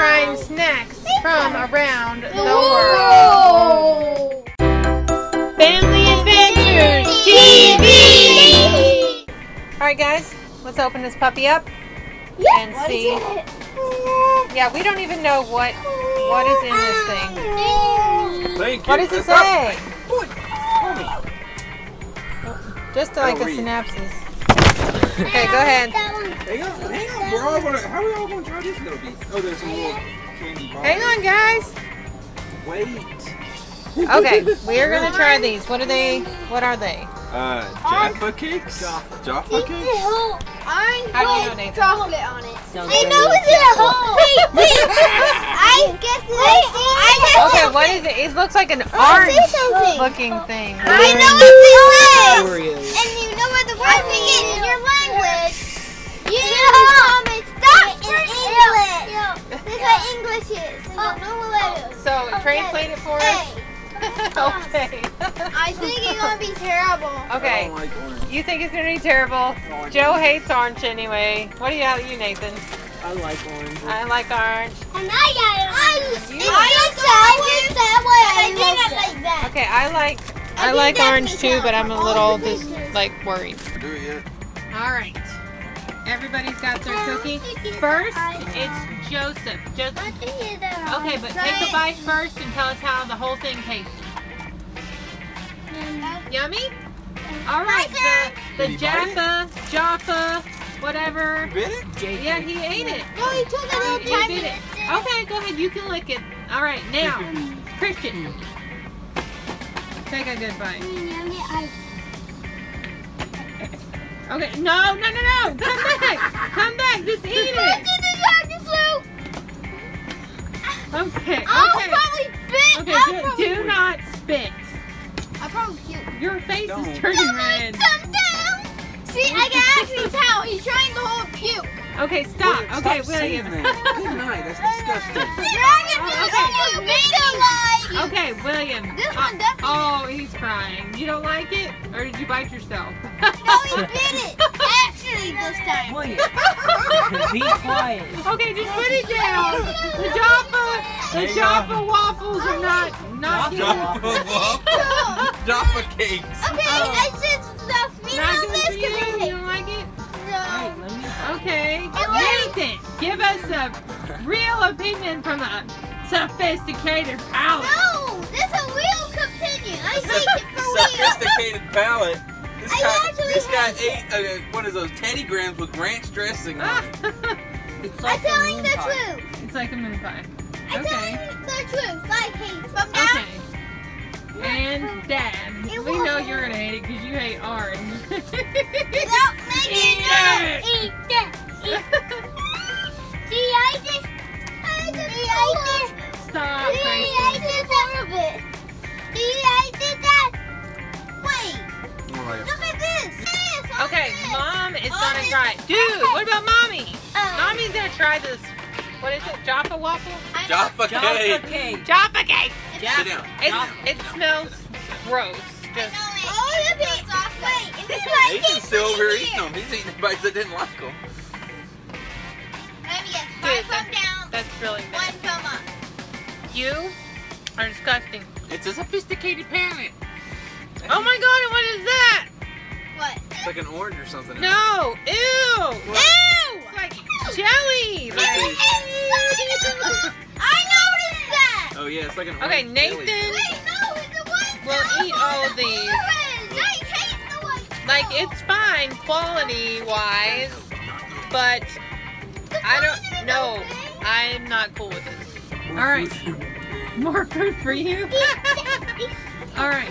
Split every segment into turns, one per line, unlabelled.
trying snacks from around the world. Family Adventures TV! Alright guys, let's open this puppy up and
What
see. Yeah, we don't even know what what is in this thing.
Thank
What
you.
does it say? Just like a
read.
synopsis. Okay, go ahead.
That one.
Hang on, hang on. We're all gonna. How are we all gonna try this little piece? Oh, there's some little candy bars.
Hang on guys.
Wait.
Okay, we are gonna try these. What are they? What are they?
Uh, Jaffa cakes. Jaffa
It's
cakes.
a whole orange
How you know,
chocolate on it.
Sounds
I know it's a hole. Wait, wait. I guess wait, I guess
Okay, what is it? It looks like an
Oh,
orange looking thing.
I know what this You think it's gonna be terrible?
Joe hates orange anyway. What do you have you, Nathan?
I like orange.
I like orange.
And I got it. I,
You-
I just said that way. I didn't like that.
Okay, I like I
think
like orange too,
sense.
but I'm a little just
pictures.
like worried.
Do it yet?
All right. Everybody's got their cookie. First, it's Joseph. Joseph. Okay, but take a bite first and tell us how the whole thing tastes. Yummy? All right, the, the
Did he bite it?
Jaffa, Jaffa, whatever.
Bit it?
Jake.
Yeah, he ate it.
No, he took a
Oh,
little
you
tiny
bit it. Okay, go ahead. You can lick it. All right, now, Christian. Take a good bite. Mm, okay, no, no, no, no. Come back. Come back. Just eat it. Okay,
I'll
okay.
probably spit.
Okay,
I'll
do,
probably
do not spit.
I'll probably puke.
Your face
Don't.
is turning red.
Some down. See, I can actually tell. He's trying to hold puke.
Okay, stop.
Well,
Okay,
stop
William.
that. Good night. That's disgusting.
Dragon
Oh, okay.
almost made like.
Okay, William.
This
Uh,
one definitely.
Oh, he's crying. You don't like it? Or did you bite yourself?
No, he bit it. Actually, this time.
William, be quiet.
Okay, just put it down. The Jaffa, the
Hang
Jaffa waffles are not not
Jaffa
good.
waffles. Jaffa cakes.
Okay,
Oh.
I just stuffed me
Not
on
good
this
for you.
because
You don't like it?
No.
Wait, let me.
Okay.
was-
Nathan, give us a real opinion from a sophisticated palate.
No, this is a real opinion. I think it for real.
Sophisticated palate. This
I
guy, this guy ate uh, what is those Teddy Grahams with ranch dressing on it.
It's
I'm telling the
pie.
truth.
it's like a moon pie.
I'm
Okay.
telling the truth. Like he from now.
Okay. And Dad,
It
we know you're gonna hate it because you hate orange.
Without making
Eat
it.
it.
Eat that. See, I just. I just. See, I just.
Stop,
See,
Gracie.
I did that. See, I did that. Wait,
All right.
look at this. Yes,
Okay,
this.
Mom is gonna try it. Dude, what about Mommy?
Uh,
Mommy's gonna try this. What is it? Jaffa waffle?
I know.
Jaffa
Jaffa
cake.
cake.
Jaffa cake.
Sit down.
It, it smells gross. Just
Oh, look at Wait, is it like
Nathan's still over
at
eating them. He's eating the bites that didn't like them.
Let me guess.
Dude,
One from down,
that's really bad.
one
bad.
from up.
You are disgusting.
It's a sophisticated parent.
Oh my god, what is that?
What?
It's like an orange or something.
No, ew.
Ew!
It's like jelly.
It's
Like,
inside. I noticed that.
Oh yeah, it's like an orange.
okay. Nathan
Wait, no, it's the one.
will eat all of these.
Orange. I hate the one.
Like, it's fine quality wise, but I don't know. I'm not cool with this. All right. More food for you. All right.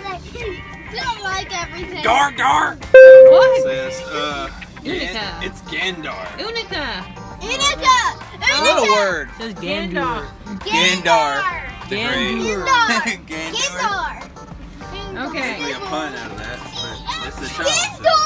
Don't like everything.
Gar gar.
What?
It says uh.
Unica.
Gan- it's Gandar.
Unica.
Inika.
Another
Inika.
word.
It says
Gandalf.
Gandur.
Gandar. The
Gandur.
great.
Gandar.
Gandar.
Gandar.
Okay.
Really a pun out of that, but it's the child.
Gandar,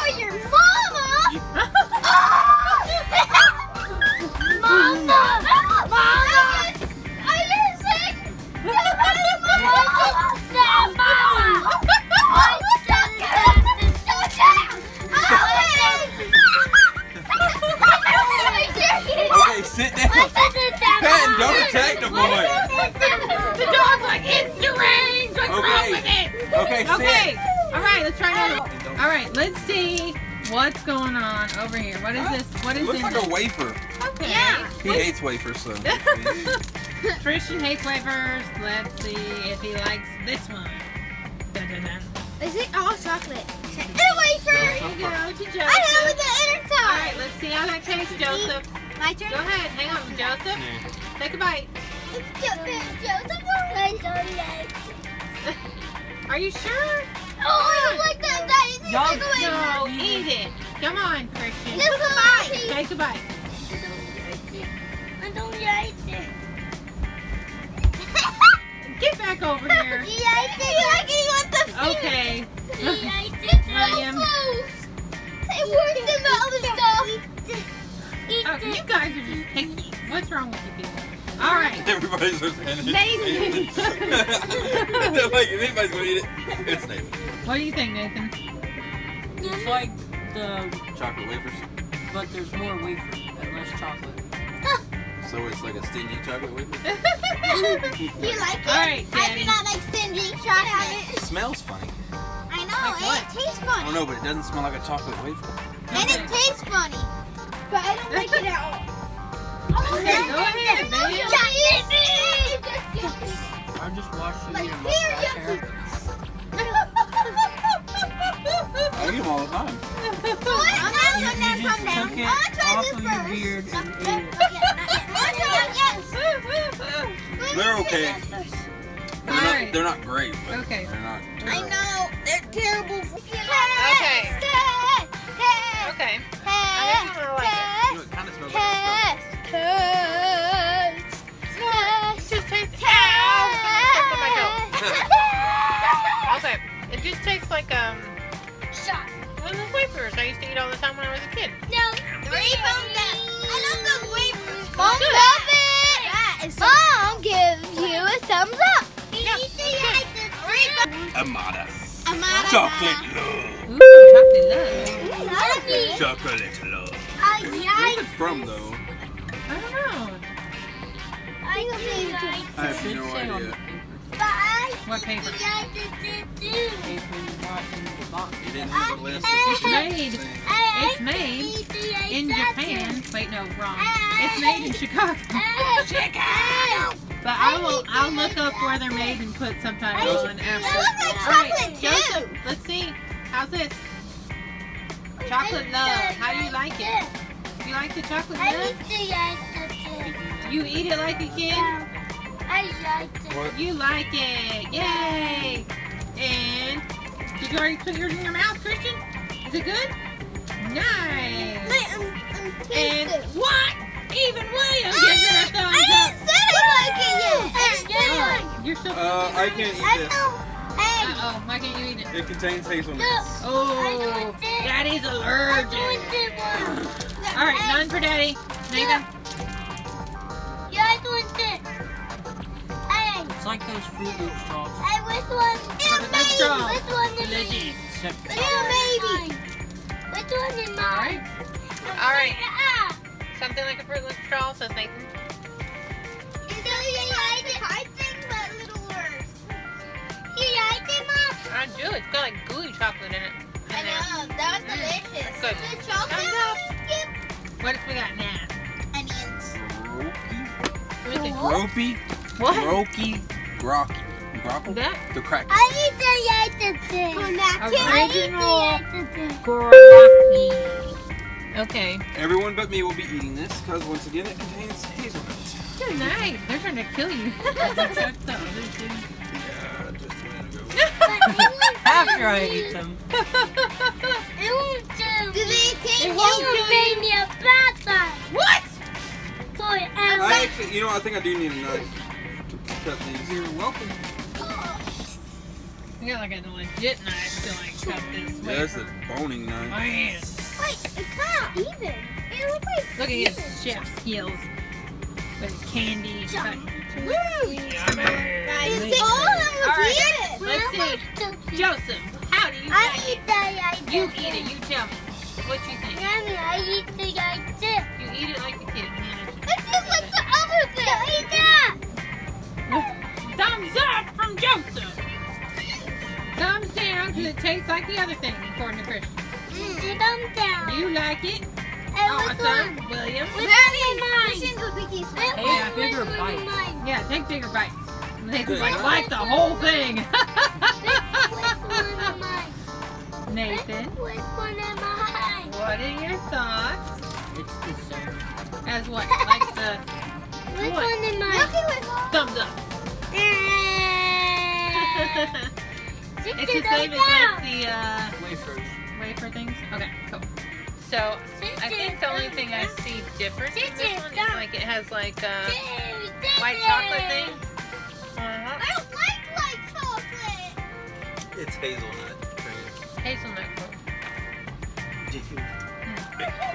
right, let's see what's going on over here. What is this? What is
Looks
in
like
this?
a wafer.
Okay.
Yeah.
He hates wafers, so.
Christian hates wafers. Let's see if he likes this one. Dun, dun, dun.
Is it all chocolate? And a wafer.
There you go, to
I
Joseph.
have the inner side.
All right, let's see how that tastes, Joseph.
My turn.
Go ahead, hang on, Joseph. Take a bite.
It's Joseph. Joseph. I don't like it.
Are you sure?
That. That is
Y'all
take.
No, eat it. Come on, Christian.
Just a bite.
Take a bite.
I don't like it.
Get back over here.
You like it? You like it? You want the
Okay.
You like it?
William.
so close. It works than the other stuff. Eat
Oh, you guys are just picky. What's wrong with you people? All right.
Everybody's just handing
Nathan.
They're like, if anybody's gonna eat it, it's Nathan.
What do you think, Nathan?
It's like the,
Chocolate wafers.
but there's more wafer and less chocolate.
So it's like a stingy chocolate wafer.
Do you like it?
All right,
I do not like stingy chocolate.
It smells funny.
I know,
Like
and it tastes funny.
I
funny.
don't know, but it doesn't smell like a chocolate wafer.
And it tastes funny. But I don't like it at all.
Oh, okay, go ahead, man.
I just watched you
Like,
eat a
here,
mustache hair.
I eat them all the time.
I'm
You,
not
you just
come down.
took it
I'll try
off
this
of
first.
your beard and ate it.
I'll try it, yes.
They're okay. They're not, they're not great, but
Okay.
they're not
I know, they're terrible. For
Okay.
Test, test,
Okay. I think I'm gonna like
You know, it kind of smells like
test, test, test,
Just tastes. Ow! Something stuck on. Okay. It just tastes like um
Shot.
one of those wafers I used to eat all the time when I was a kid.
No. Three thumbs down. I love those wafers.
Mom,
Mom,
Good.
love it. That is so Mom gives you a thumbs up.
Yeah,
Amada.
Amada.
Chocolate love.
Ooh, chocolate love.
Mm, chocolate love.
I
Where's it from, though?
I don't know.
I
I have no
say on the
idea.
paper.
What paper?
Paper you bought in the box.
It didn't have a list of
It's made. It's made in Japan. Wait, no, wrong. It's made in Chicago. Chicago. But I will. I'll look up where they're made and put subtitles
Joseph.
on
They
after.
look
All right,
chocolate
Joseph.
too.
Let's see. How's this? Chocolate love. How do you like it? You like the chocolate
I
love?
used to like.
You eat it like a kid?
I like it.
What?
You like it. Yay! And did you already put yours in your mouth, Christian? Is it good? Nice.
Wait, I'm, I'm
And what? Even William gives it a thumbs
I
up.
didn't say I like it yet. I didn't
Oh, you're so
Uh, I can't eat this.
know. Hey.
Uh oh, why can't you eat it?
It contains hazelnuts.
Oh, that is allergic. All right, none for Daddy. Nathan.
Like those Fruit Loop straws.
hey, which one? Yeah,
Look at.
Which one is mine?
Except
Yeah, baby. Which one is mine?
All right.
Ah.
Something like a Fruit Loop straw, says Nathan.
It's something like hard thing, but little worse. You like it, Mom?
I do. It's got like gooey chocolate in it.
I
In there.
know. That was
Mm,
delicious.
good.
The chocolate
Thumbs up.
skip
What else we got now?
onions.
What do you think?
Gropey,
What?
Groky, Grocky. Grockle?
That
The crack.
I eat the like the thing.
Original.
thing.
Grocky. Okay.
Everyone but me will be eating this because once again it contains hazelnuts.
Good night. They're trying to kill you. Check the other two.
Yeah, just a minute ago.
after I eat them.
It won't do. Do they think
It
you
won't
will
do.
me a bad guy?
What?
Sorry,
I actually, you know, I think I do need a knife to cut these.
You're welcome.
You got like a legit knife to like cut this
Yeah, that's a boning knife.
Oh, Man.
Wait, it's kind of even. It looks like
Look at his chef skills. With candy. cut.
Woo!
Yummy.
It's all of them
All right,
it.
let's see. Joseph, how do you
I
like
eat
it?
that like
You eat it. You tell me. What you think?
Yummy, I eat the like this.
You eat it like a kid. Man,
It's just like the other thing. I eat that.
Thumbs up from Joseph. Thumbs down because it tastes like the other thing, according to Christian.
Mm. Thumb down.
You like it?
And which
Awesome,
one?
William.
Which one is mine? Christian's a biggie smell.
Hey, yeah, bigger bites.
mine?
Yeah, take bigger bites. Nathan's
Good.
like, like the whole thing.
Which one am I?
Nathan,
Which one am I?
what are your thoughts?
It's the same.
As what? Like the
Which
What?
one am I?
thumbs up.
It's
It's the same as like the uh,
Wafers.
wafer things. Okay, cool. So I think the only thing I see different in this one is like it has like a white chocolate thing. Uh-huh.
I don't like white chocolate.
It's hazelnut cream.
Hazelnut cream.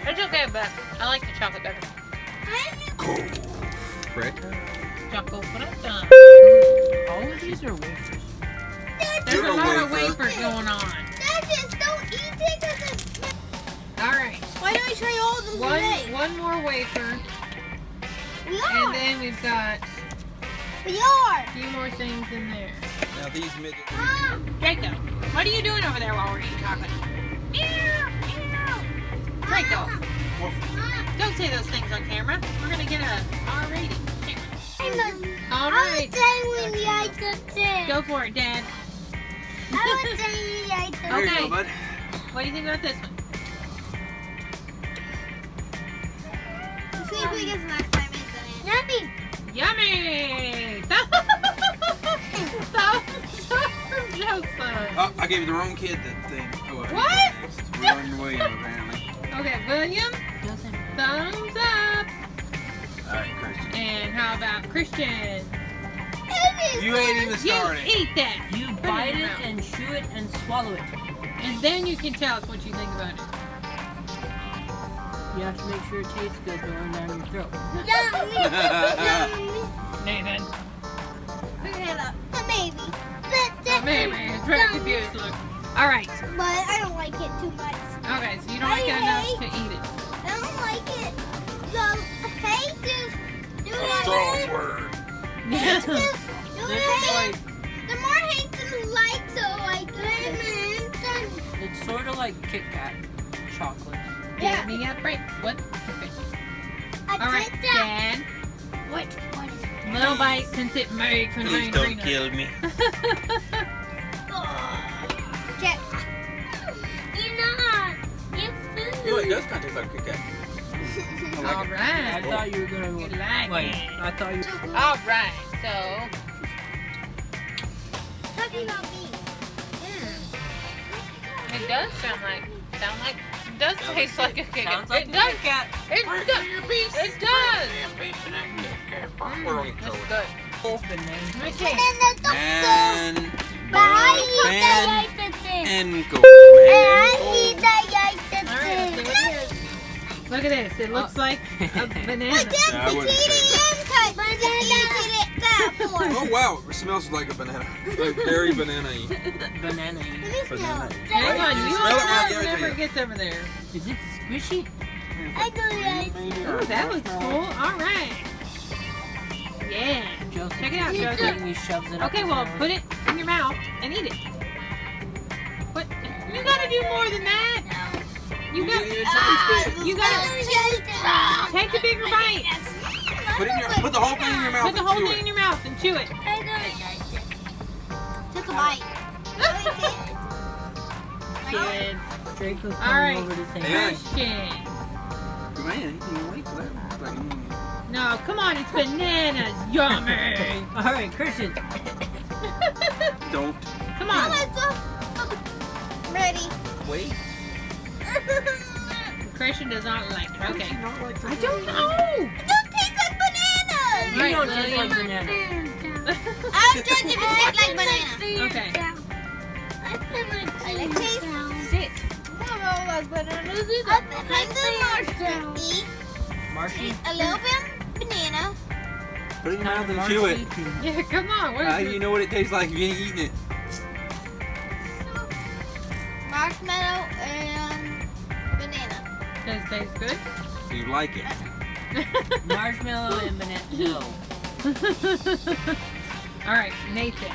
It's okay, but I like the chocolate better. Cool.
Frick.
Chocolate, but
All of these are wafers.
There's a
a
lot of wafers going on.
Dad, just don't eat it 'cause it's...
All right,
Why don't we try all of them
one
today?
one more wafer,
We
and then we've got
We are.
a few more things in there.
Now these midgets.
Ah,
Draco, what are you doing over there while we're eating chocolate?
meow, meow.
Draco,
Ah,
don't say those things on camera. We're gonna get a R rating. All
I
right,
would say we like the thing.
go for it, Dad.
I would say we like the
There you
Okay.
go, bud.
What do you think about this one?
See if we get some next Yummy.
Yummy! Thumbs up from Joseph.
Oh, I gave the wrong kid the thing. Oh,
What?
Next. We're William, apparently.
Okay, William, thumbs up.
All right, Christian.
And how about Christian?
It is
You ain't even
You
started.
eat that.
You
Put
bite
in your
it and chew it and swallow it.
And then you can tell us what you think about it.
You have to make sure it tastes good going down your throat.
Yummy. Yummy.
Nathan.
Okay, look. A maybe.
Maybe. It's very confused. Look. All right.
But I don't like it too much.
Okay, so you don't like it enough to eat it.
I don't like it. The hate is do
A strong word.
Hate
Yeah.
is do
This is
hate.
like
The more hate than like, so like it.
it's sort of like Kit Kat chocolate.
Give me a break. What? Okay. All right,
did that.
Dad.
What? What is it?
Little bite since it may contain peanut.
me.
Check. You know, you food.
You know, it does kind of taste like Kit Kat. I
All
like it.
I
right.
thought you were gonna
You like
Wait,
it.
I thought you.
All right. So.
Talking about me.
It does sound like sound like it does
Sounds
taste
like
like a Kit Kat.
Sounds like
it
a
does.
Kit Kat.
It does. It does.
Mm, We're on
That's
control.
good.
Banana.
Let
And then the doctor.
And
But
and
the like the thing.
and go.
And I
And
eat the like
Look at this. It looks oh. like a banana.
But then
Yeah, I wouldn't say
cut. But then it that for.
Oh wow, it smells like a banana. Like very banana-y.
Banana.
Let me smell.
Banana.
Hang on,
you
you
smell it when I
all
give it to
whenever
you?
it gets over there.
Is it squishy?
I do like
Ooh, that looks cool. All right. Yeah.
Joseph
Check it out,
keeps
Joseph.
He shoves it
Okay,
his
well, put it in your mouth and eat it. What? You gotta do more than that. You
You
got.
didn't even taste it.
You gotta take a bigger bite.
Put in your, put the whole thing in your mouth.
Put the
and
whole
chew
thing
it.
in your mouth and chew it.
I don't like it. Took a bite.
Kids.
Draco's coming
All right.
over to say
Yeah.
hi.
Man, you can wait for that. It's like, mm.
No, come on, it's bananas. Yummy.
All right, Christian.
Don't
Come on.
Ready.
wait.
Christian does not like it. Okay.
Not like
I don't know.
It don't taste like bananas.
You
Right,
don't taste like banana.
I was judging if it tastes like banana.
Okay.
I It tastes
Sit.
like bananas. I think eat
Marshy.
a little bit of banana.
Put it in your mouth and chew it.
Yeah, come on. What is
How do
this?
you know what it tastes like if you ain't eating it?
marshmallow and banana.
Does it taste good?
Do you like it?
Marshmallow and banana. No.
All right, Nathan.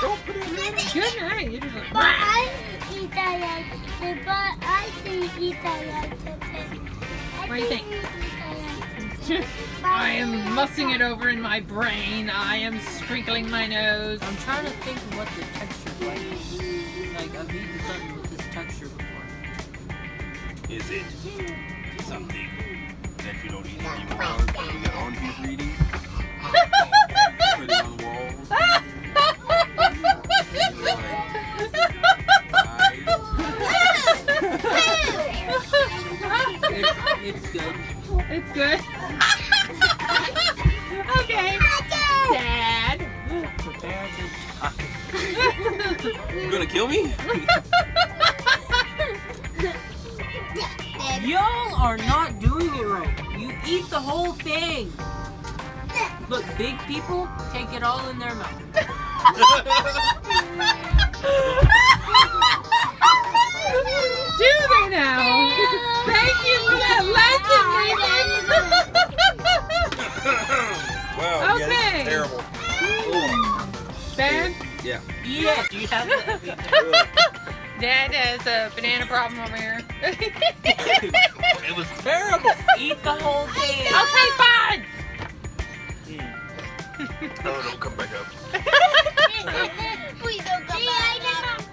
Don't put it in.
Good night. You're just like,
But I eat that like but I think eat that like
What do you think? I am mussing it over in my brain. I am sprinkling my nose.
I'm trying to think what the texture's like.
Is it something that you don't eat anymore? You get on to reading? Put it on the walls.
It's, it's good.
It's good. okay. Dad.
Prepare to
You gonna kill me?
Y'all are not doing it right. You eat the whole thing. Look, big people take it all in their mouth.
Do they now? Thank you for that lesson,
wow, yeah, this is terrible.
Nathan. Dad?
Yeah.
Eat it. You have to.
Dad has a banana problem over here.
it was terrible.
Eat the whole thing.
okay, fine.
Oh, don't come back up.
Please don't come back.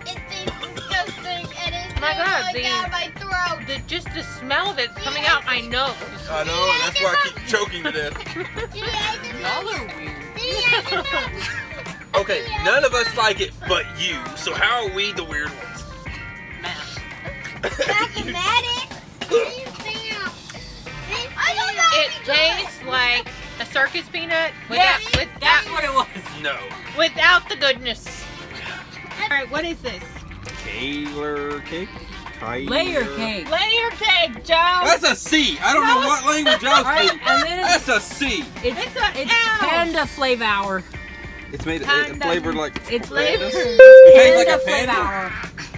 It tastes disgusting and it's
My God,
going
the-
down my throat.
The, just the smell of it's coming out my nose.
I know, and that's why I keep choking to death.
Y'all are weird.
Okay, none of us like it but you. So how are we the weird ones?
It tastes like a circus peanut
Yeah,
without, without,
that's what it was.
no.
without the goodness. All right, what is this?
Taylor cake? Tyler.
Layer cake.
Layer cake, Joe.
That's a C. I don't know what language I was
Right,
speaking.
and then
That's a C.
it's,
It's a
it's
L.
panda flavor hour.
It's made it,
Panda.
flavored like
It's
Flavor.
It tastes like a
flavor
panda.
hour.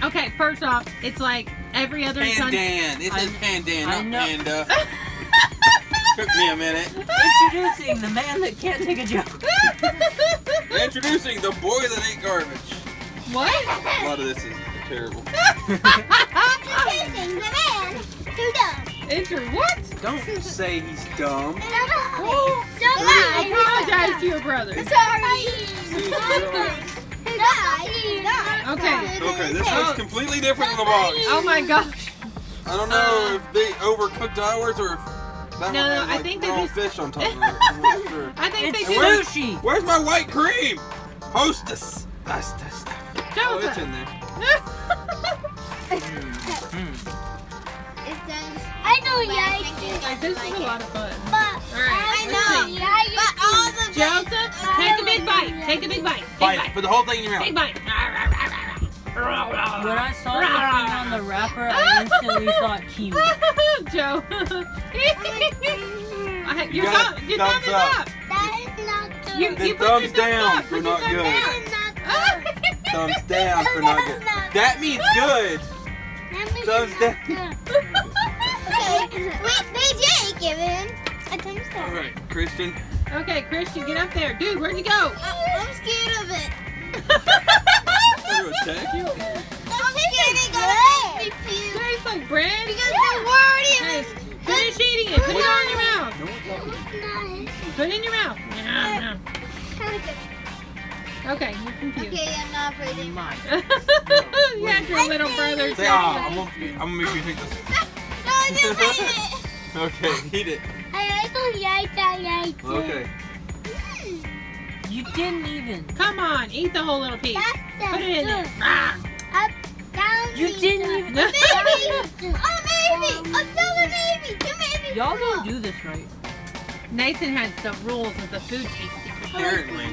Okay, first off, it's like every other country.
Pandan. It says
I-
pandan, not
know.
panda. Took me a minute.
Introducing the man that can't take a joke.
Introducing the boy that ate garbage.
what?
A lot of this is terrible.
Kissing the man. Too dumb.
Enter what?
Don't say he's dumb.
Don't
I apologize to your brother.
Sorry.
Okay.
Okay, this
Oh.
looks completely different than the box.
Oh my gosh.
I don't know uh, if they overcooked ours or if that
No,
one
no,
had,
I
like,
think they
raw
just-
fish on top of it. I'm sure.
I think
It's
they
And where's-
sushi.
Where's my white cream? Hostess. That's that's stuff. Oh, it's in there. Hmm, hmm.
I know Yikes.
Like, this is a lot of fun.
But
Alright,
I know
see.
But all the
Joseph, take a big bite. Take a big bite. Big
Bite
bite.
Put the whole thing in your mouth.
Big bite.
When I saw the thing on the wrapper, I instantly thought kiwi.
Joe. I-
You
your
got
thumb, your
Thumbs
thumb is
up.
up.
That is not good.
You,
Then
you put
thumbs down
up.
for not good.
That is not good.
Thumbs down for not good. That means good.
That means
Thumbs down.
not good. Okay. Wait, BJ, give him a thumbs
All
down.
right, Christian.
Okay, Christian, get up there. Dude, where'd you go?
I'm scared of it.
I'm gonna attack you.
I'm scared it's gonna make me puke.
Tastes like bread.
Because the word
Hey,
is
finish eating it. Put it all in your mouth.
No one's
Put it in your mouth. Nom, nom.
Of.
Okay, you can puke.
Okay, I'm not breathing.
Mine.
you had your little brother.
Say ah. I'm gonna, I'm gonna make you take this.
No, I just ate it.
Okay, eat it.
I don't like that like
Okay.
You didn't even.
Come on, eat the whole little piece.
That's
Put it in there. Ah.
Up, down,
You
three,
didn't
down.
even-
A baby! A baby! Another baby! Two babies!
Y'all don't do this right.
Nathan has the rules of the food tasting.
Apparently.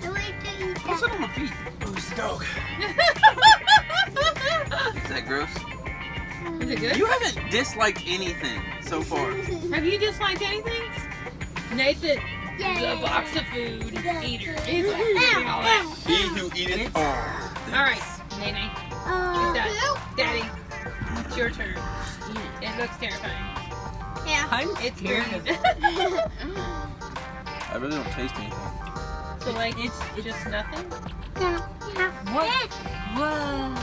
The way to eat
What's
that.
that on my feet? Oh, it's the dog. Is that gross?
Is it good?
You haven't disliked anything so far.
Have you disliked anything? Nathan,
Yeah.
the box of food eater. He's like, eating all that.
He who eateth all.
All right, Nene,
ow.
Dad.
Oh,
Daddy, it's your turn. It looks terrifying.
Yeah.
I'm
It's
scared
green.
of it.
I really don't taste anything.
So like
It's
it's just nothing.
what? Whoa.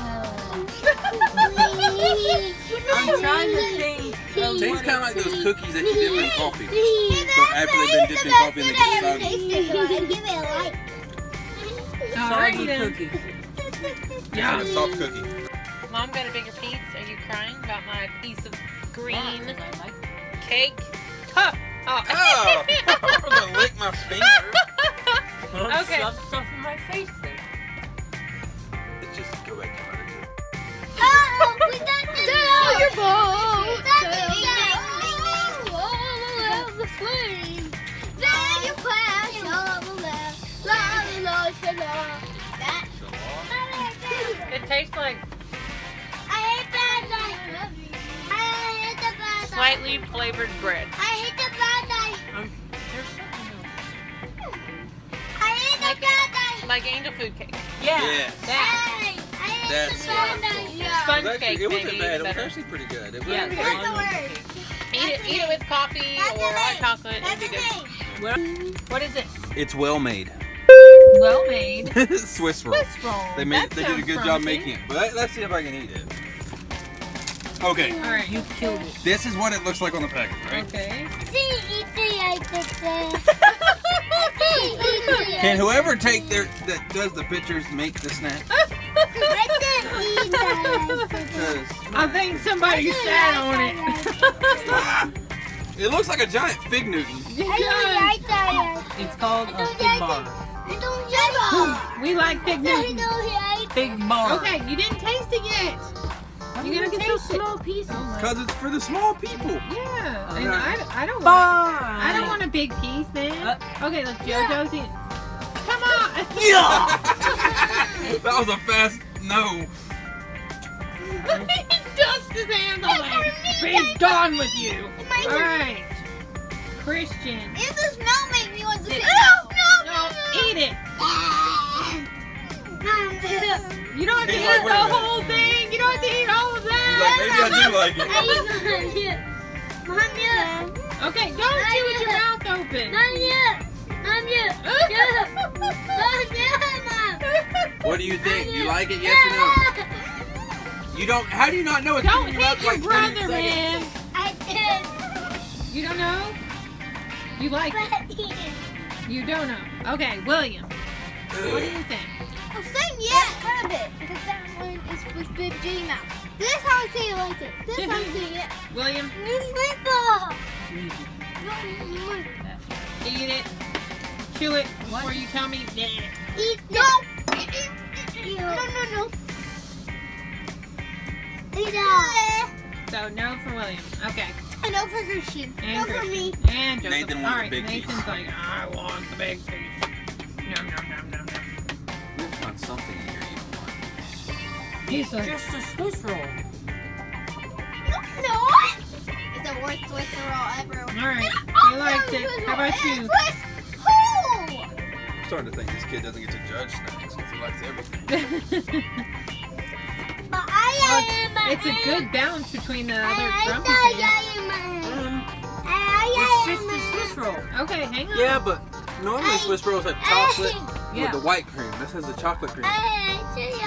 I'm trying to think. Of
Tastes kind of like those cookies that you dip in coffee.
But
after they've been dipped in coffee and they get soggy.
Give it a like.
Alrighty
Soggy
then.
cookies.
Yeah. soft cookie.
Mom got a bigger piece. Are you crying about my piece of green
Yeah, 'cause I like
cake? Huh. Oh.
Oh, I'm gonna lick my finger.
Don't
Okay.
Shove stuff in my face then.
Let's just go back
Sell your ball.
We got the all of the flame. Then you crash all the. La la la la.
It tastes like
I hate bad guys. I hate the bad guys.
slightly flavored bread.
I hate the bad guys.
Um, there's something else.
I hate
Like
the bad guys.
Like angel food cake.
Yeah.
Yes.
That.
Hey, I hate
That's
the
what
bad
I'm
guys.
talking
Yeah.
Sponge
It was actually-
cake,
it wasn't
maybe
bad. It was actually pretty good. It was
Yeah,
great.
That's the
sponge
word.
cake.
Eat it, eat it with coffee
That's
or hot chocolate.
That's
be good.
name.
What?
What is it?
It's well made.
Well made.
Swiss roll.
Swiss roll.
They made.
That
They did a
sounds
good job making it. But let, let's see if I can eat it. Okay,
All right.
You killed it.
this is what it looks like on the package, right?
Okay.
See, eat the I
Can whoever take their that does the pictures make the snack? Because
I think somebody sat on it.
it looks like a giant fig Newton.
It does.
It's called a fig bar.
we like Big Newton.
Fig bar.
Okay, you didn't taste it yet. You
do
gotta
get it
taste
so
it.
small pieces.
Because it's for the small people.
Yeah,
Okay.
and I, I don't want.
Bar.
I don't want a big piece, man.
Uh,
okay, look, JoJo's in. Come on. Yeah.
that was a fast no.
he dusts his hands on like, be done with you. All right, Christian.
If the smell makes me want to say
No, eat it. You don't have to
He's
eat
like,
the
wait a minute.
whole thing. You don't have to eat all of
He's like,
that.
maybe I do like it.
Mom, yeah.
Okay, don't chew with your mouth open.
Mom, yeah. Mom, yeah. Yeah. Mom, yeah, Mom.
What do you think? You like it? Yes or no? You don't. How do you not know it's
Don't
in your
hit your
like 20
brother,
seconds?
man.
I did.
You don't know? You like it? You don't know. Okay, William. What do you think?
I'm saying yeah, quite a bit. Because that one is with Big J Mouth. This is how I say you like it. This is how I say it.
William,
Newspaper.
eat it. Chew it before you tell me. Nah.
Eat no. No, no, no. Eat.
So no for William. Okay.
I know for Christian.
And
no for me.
And Joseph.
Nathan wants
All
the
right,
big piece.
Nathan's like, I want the big piece. Nom nom nom nom nom.
We'll find something in here you don't want.
He's like,
Just a Swiss roll.
No. It's the worst Swiss roll ever.
all right. He likes it. How about you?
I'm starting to think this kid doesn't get to judge snacks because he likes everything.
But I
Well, it's a good balance between the other
I
grumpy things.
Um, it's just a Swiss roll.
Okay, hang on.
Yeah, but normally Swiss rolls have chocolate
Yeah.
with the white cream. This has the chocolate cream.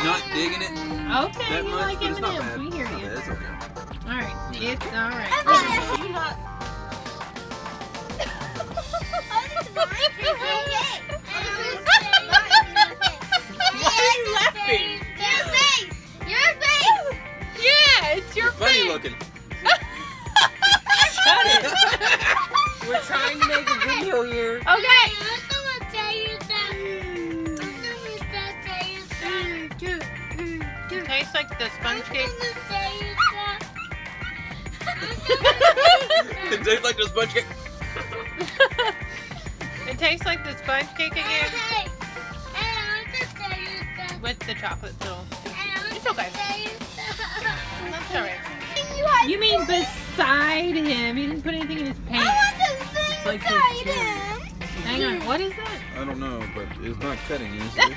Not digging it
Okay,
that
you
much,
like
but it's not
M&Ms.
bad.
We hear you.
bad. It's okay.
All right, it's all right.
Okay.
Looking.
Shut it.
We're trying to make a video here.
Okay. Tastes like the sponge cake.
it tastes like the sponge cake.
it tastes like the sponge cake again with the chocolate still. It's okay. That's alright. You mean beside him? He didn't put anything in his pants.
It's like this too.
Hang on. What is that?
I don't know, but it's not cutting easily.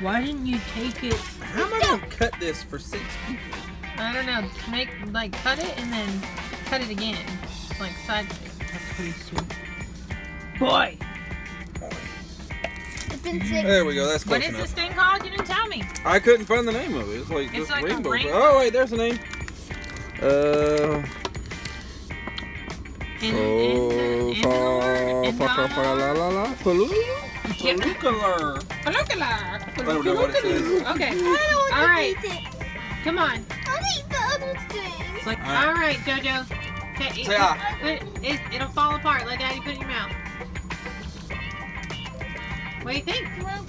Why didn't you take it?
How am I gonna cut this for six people?
I don't know. Just make like cut it and then cut it again, like sideways.
That's pretty sweet.
Boy.
been mm. six.
There we go. That's
What
close
is
enough.
this thing called? You didn't tell me.
I couldn't find the name of it. It's like
It's
this
like a
rainbow.
rainbow.
Oh wait, there's the name. Uh.
In,
Oh,
in,
fa,
in,
la, la, la,
Yep.
I.
Okay.
I
All right.
eat it.
Come on.
I'll eat the other thing.
It's like
All right.
All right, Jojo. Okay,
Say ah.
It, it, it'll fall apart. Let Daddy put it in your mouth. What do you think?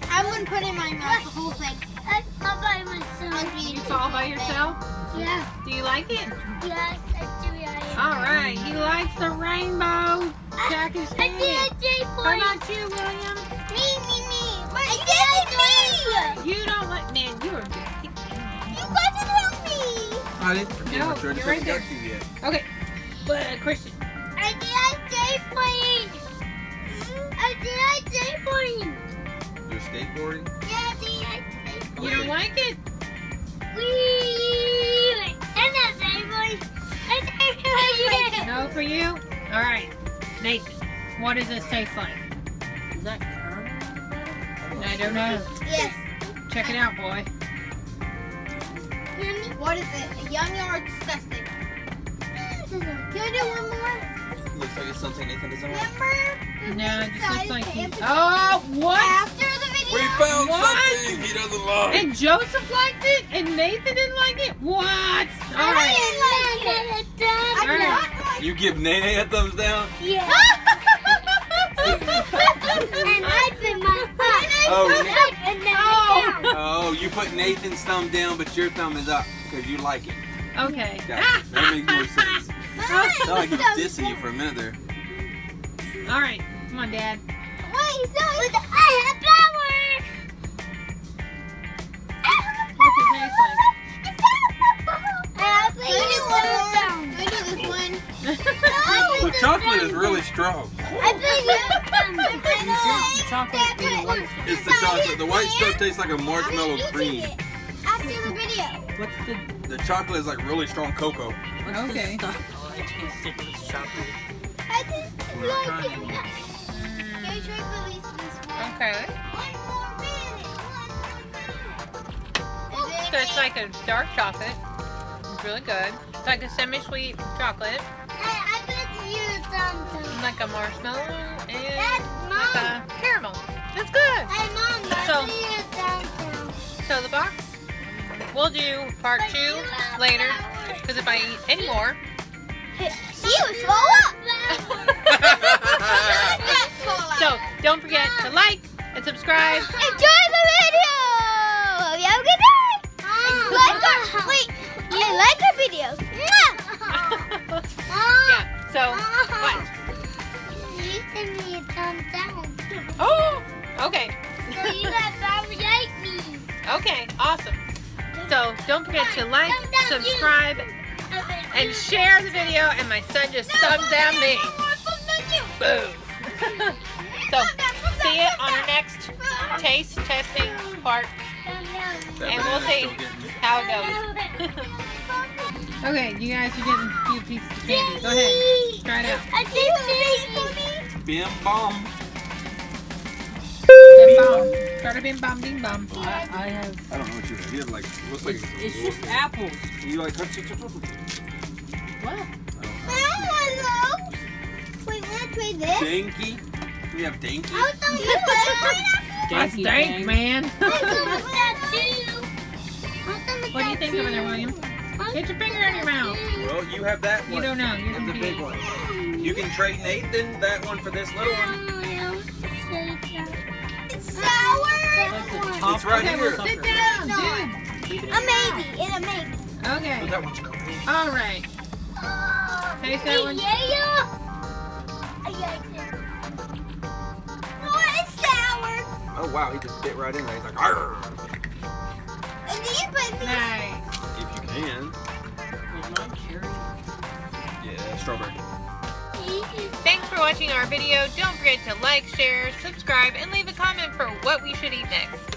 I'm gonna put it in my mouth the whole thing. I, all by myself.
You fall by yourself?
Yeah.
Do you like it?
Yes, I do. I
All right. He likes the rainbow. Jack is
I did a J
How about you, William?
Me, me, me. I did it me.
You don't like man. You are good.
You got to help me.
I didn't forget
No,
my turn.
you're
I
right
haven't got you yet.
Okay. But uh, Christian.
I did a J point. I did a J point.
You're skateboarding.
Yeah, I did a J point.
You don't like it?
Wee. Did it.
No for you? All right. Nathan, what does this taste like?
is that caramel?
I don't know.
Yes.
Check it out, boy.
What is it? Yummy or disgusting? Can I do one more?
Looks like it's something Nathan doesn't like.
Remember?
No, it just looks like he.
After
Oh, what?
the video.
We found
What?
something he doesn't like.
And Joseph liked it, and Nathan didn't like it. What? All
I
right.
didn't like it. I
right.
You give Nene a thumbs down?
Yeah. and I put my
Oh,
up and then
Oh.
down.
Oh, you put Nathan's thumb down, but your thumb is up because you like it.
Okay.
Gotcha. That makes more sense.
I
Sounded like he was
was
dissing you for a minute there.
All right. Come on, Dad.
Wait, so
chocolate is really strong.
I put you
It's the chocolate the white stuff.
It's the chocolate. The white stuff tastes like a marshmallow cream.
After the video.
What's the
The chocolate is like really strong cocoa.
what's
Okay.
the stuff? I taste it. It's chocolate.
I just like it. Can you try to release this one?
Okay.
One more minute. One more minute.
So it's like a dark chocolate. It's really good. It's like a semi-sweet chocolate, like a marshmallow, and
That's
like a caramel. That's good.
Hey, mom,
So-
bet you something.
So the box, we'll do part two later. Because if I eat any more,
She was full up.
Son just thumbs down me. Boom. so see you on our next taste testing part, and we'll see how it goes. okay, you guys are getting a few pieces of candy. Go ahead. Try it out.
I did
Bim bomb.
Bim bom. Start a bim bom bing bom.
I, I have.
I don't know what you have. You have like looks like
It's, it's just apples.
you like touch it.
What?
Wait, wanna try this?
Danky. We have danky.
Oh, I was on you
That's dank,
dang.
man.
What
what do you think over there, William? Get your finger in your mouth.
Well, you have that one.
You don't know. You're
the big one. You can trade Nathan that one for this little one.
It's sour.
Like the
It's right
Okay,
here.
well, sit down, dude.
A maybe. It's a maybe.
But
Okay.
that one's great.
All right. Taste that one.
Yeah. Oh, I like it. Oh, it's sour.
Oh wow, he just bit right in there. He's like, Arr!
And then you put this.
Nice.
if you can.
Was mine cherry?
Yeah, strawberry.
Thanks for watching our video. Don't forget to like, share, subscribe, and leave a comment for what we should eat next.